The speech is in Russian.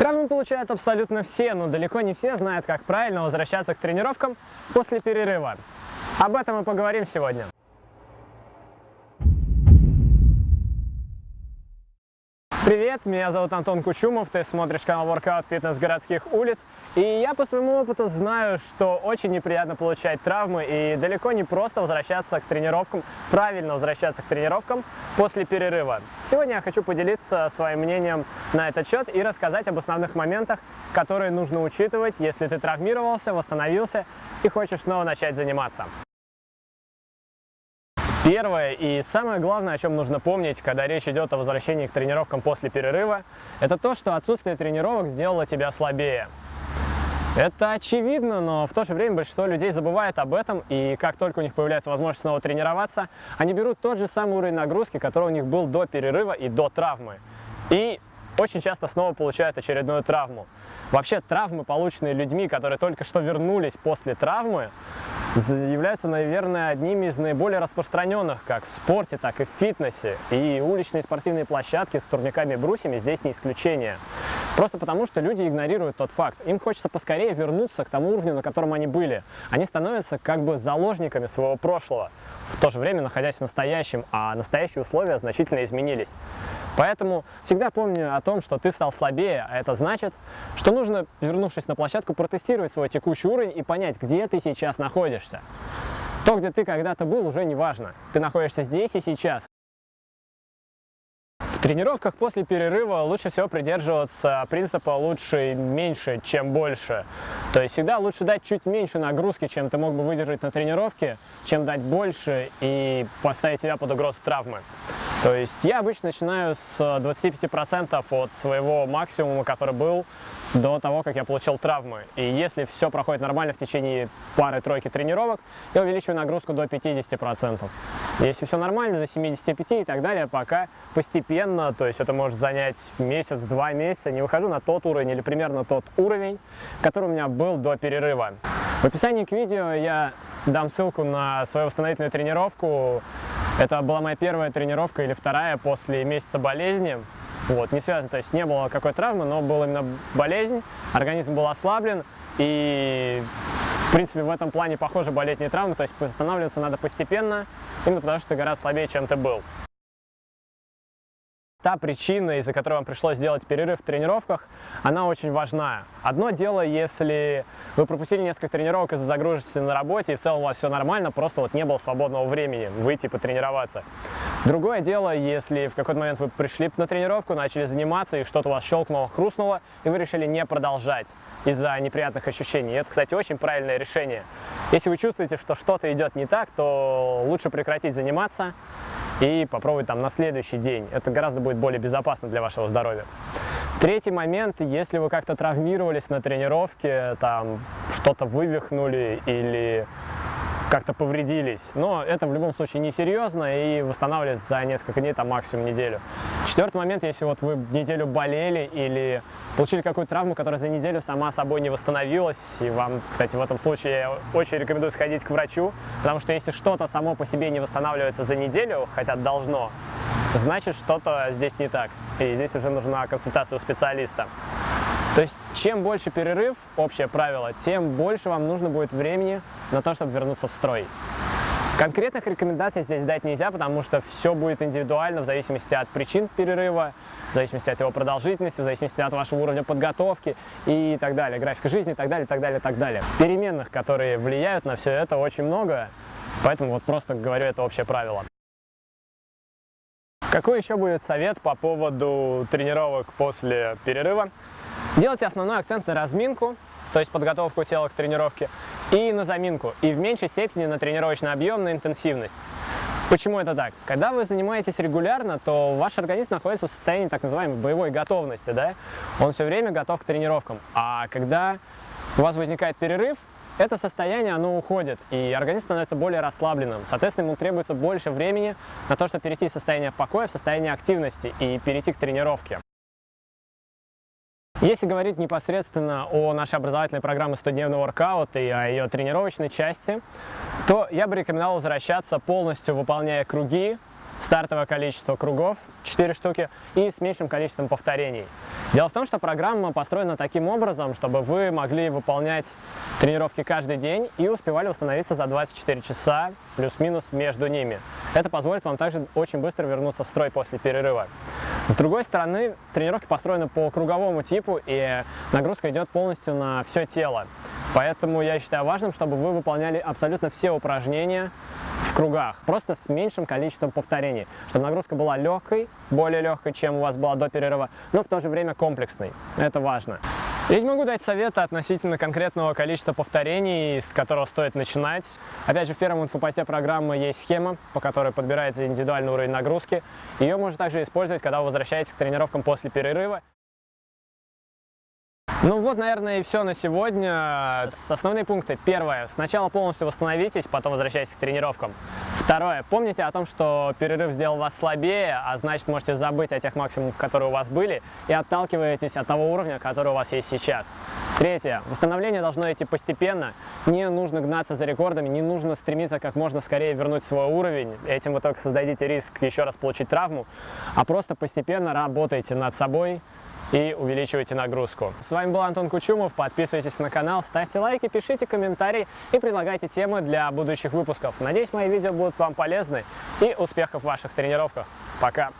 Травмы получают абсолютно все, но далеко не все знают, как правильно возвращаться к тренировкам после перерыва. Об этом мы поговорим сегодня. Привет, меня зовут Антон Кучумов, ты смотришь канал Workout Fitness городских улиц. И я по своему опыту знаю, что очень неприятно получать травмы и далеко не просто возвращаться к тренировкам, правильно возвращаться к тренировкам после перерыва. Сегодня я хочу поделиться своим мнением на этот счет и рассказать об основных моментах, которые нужно учитывать, если ты травмировался, восстановился и хочешь снова начать заниматься. Первое и самое главное, о чем нужно помнить, когда речь идет о возвращении к тренировкам после перерыва, это то, что отсутствие тренировок сделало тебя слабее. Это очевидно, но в то же время большинство людей забывает об этом, и как только у них появляется возможность снова тренироваться, они берут тот же самый уровень нагрузки, который у них был до перерыва и до травмы. И очень часто снова получают очередную травму. Вообще травмы, полученные людьми, которые только что вернулись после травмы, являются, наверное, одними из наиболее распространенных как в спорте, так и в фитнесе. И уличные спортивные площадки с турниками и брусьями здесь не исключение. Просто потому, что люди игнорируют тот факт. Им хочется поскорее вернуться к тому уровню, на котором они были. Они становятся как бы заложниками своего прошлого, в то же время находясь в настоящем, а настоящие условия значительно изменились. Поэтому всегда помни о том, что ты стал слабее, а это значит, что нужно, вернувшись на площадку, протестировать свой текущий уровень и понять, где ты сейчас находишься. То, где ты когда-то был, уже не важно. Ты находишься здесь и сейчас. Тренировках после перерыва лучше всего придерживаться принципа лучше меньше, чем больше. То есть всегда лучше дать чуть меньше нагрузки, чем ты мог бы выдержать на тренировке, чем дать больше и поставить себя под угрозу травмы. То есть я обычно начинаю с 25% от своего максимума, который был до того, как я получил травмы. И если все проходит нормально в течение пары-тройки тренировок, я увеличиваю нагрузку до 50%. Если все нормально, до 75 и так далее, пока постепенно, то есть это может занять месяц-два месяца, не выхожу на тот уровень или примерно тот уровень, который у меня был до перерыва. В описании к видео я дам ссылку на свою восстановительную тренировку. Это была моя первая тренировка или вторая после месяца болезни. Вот, не связано, то есть не было какой травмы, но была именно болезнь, организм был ослаблен, и в принципе в этом плане похожи болезни и травмы, то есть восстанавливаться надо постепенно, именно потому что ты гораздо слабее, чем ты был. Та причина, из-за которой вам пришлось сделать перерыв в тренировках, она очень важна. Одно дело, если вы пропустили несколько тренировок из-за загруженности на работе, и в целом у вас все нормально, просто вот не было свободного времени выйти потренироваться. Другое дело, если в какой-то момент вы пришли на тренировку, начали заниматься, и что-то у вас щелкнуло, хрустнуло, и вы решили не продолжать из-за неприятных ощущений. Это, кстати, очень правильное решение. Если вы чувствуете, что что-то идет не так, то лучше прекратить заниматься, и попробовать там на следующий день. Это гораздо будет более безопасно для вашего здоровья. Третий момент, если вы как-то травмировались на тренировке, там что-то вывихнули или как-то повредились. Но это в любом случае несерьезно и восстанавливается за несколько дней, там максимум неделю. Четвертый момент, если вот вы неделю болели или получили какую-то травму, которая за неделю сама собой не восстановилась, и вам, кстати, в этом случае я очень рекомендую сходить к врачу, потому что если что-то само по себе не восстанавливается за неделю, хотя должно, значит что-то здесь не так. И здесь уже нужна консультация у специалиста. Чем больше перерыв, общее правило, тем больше вам нужно будет времени на то, чтобы вернуться в строй. Конкретных рекомендаций здесь дать нельзя, потому что все будет индивидуально в зависимости от причин перерыва, в зависимости от его продолжительности, в зависимости от вашего уровня подготовки и так далее, графика жизни и так далее, так далее, так далее. Переменных, которые влияют на все это, очень много, поэтому вот просто говорю это общее правило. Какой еще будет совет по поводу тренировок после перерыва? Делайте основной акцент на разминку, то есть подготовку тела к тренировке, и на заминку, и в меньшей степени на тренировочный объем, на интенсивность. Почему это так? Когда вы занимаетесь регулярно, то ваш организм находится в состоянии так называемой боевой готовности, да? Он все время готов к тренировкам. А когда у вас возникает перерыв, это состояние, оно уходит, и организм становится более расслабленным. Соответственно, ему требуется больше времени на то, чтобы перейти из состояния покоя в состояние активности и перейти к тренировке. Если говорить непосредственно о нашей образовательной программе 100-дневный воркаут и о ее тренировочной части, то я бы рекомендовал возвращаться полностью выполняя круги стартовое количество кругов, 4 штуки, и с меньшим количеством повторений. Дело в том, что программа построена таким образом, чтобы вы могли выполнять тренировки каждый день и успевали восстановиться за 24 часа плюс-минус между ними. Это позволит вам также очень быстро вернуться в строй после перерыва. С другой стороны, тренировки построены по круговому типу, и нагрузка идет полностью на все тело. Поэтому я считаю важным, чтобы вы выполняли абсолютно все упражнения в кругах, просто с меньшим количеством повторений, чтобы нагрузка была легкой, более легкой, чем у вас была до перерыва, но в то же время комплексной. Это важно. Я не могу дать советы относительно конкретного количества повторений, с которого стоит начинать. Опять же, в первом инфопосте программы есть схема, по которой подбирается индивидуальный уровень нагрузки. Ее можно также использовать, когда вы возвращаетесь к тренировкам после перерыва. Ну вот, наверное, и все на сегодня. Основные пункты. Первое. Сначала полностью восстановитесь, потом возвращайтесь к тренировкам. Второе. Помните о том, что перерыв сделал вас слабее, а значит, можете забыть о тех максимумах, которые у вас были, и отталкиваетесь от того уровня, который у вас есть сейчас. Третье. Восстановление должно идти постепенно. Не нужно гнаться за рекордами, не нужно стремиться как можно скорее вернуть свой уровень. Этим вы только создадите риск еще раз получить травму. А просто постепенно работайте над собой, и увеличивайте нагрузку. С вами был Антон Кучумов, подписывайтесь на канал, ставьте лайки, пишите комментарии и предлагайте темы для будущих выпусков. Надеюсь, мои видео будут вам полезны и успехов в ваших тренировках. Пока!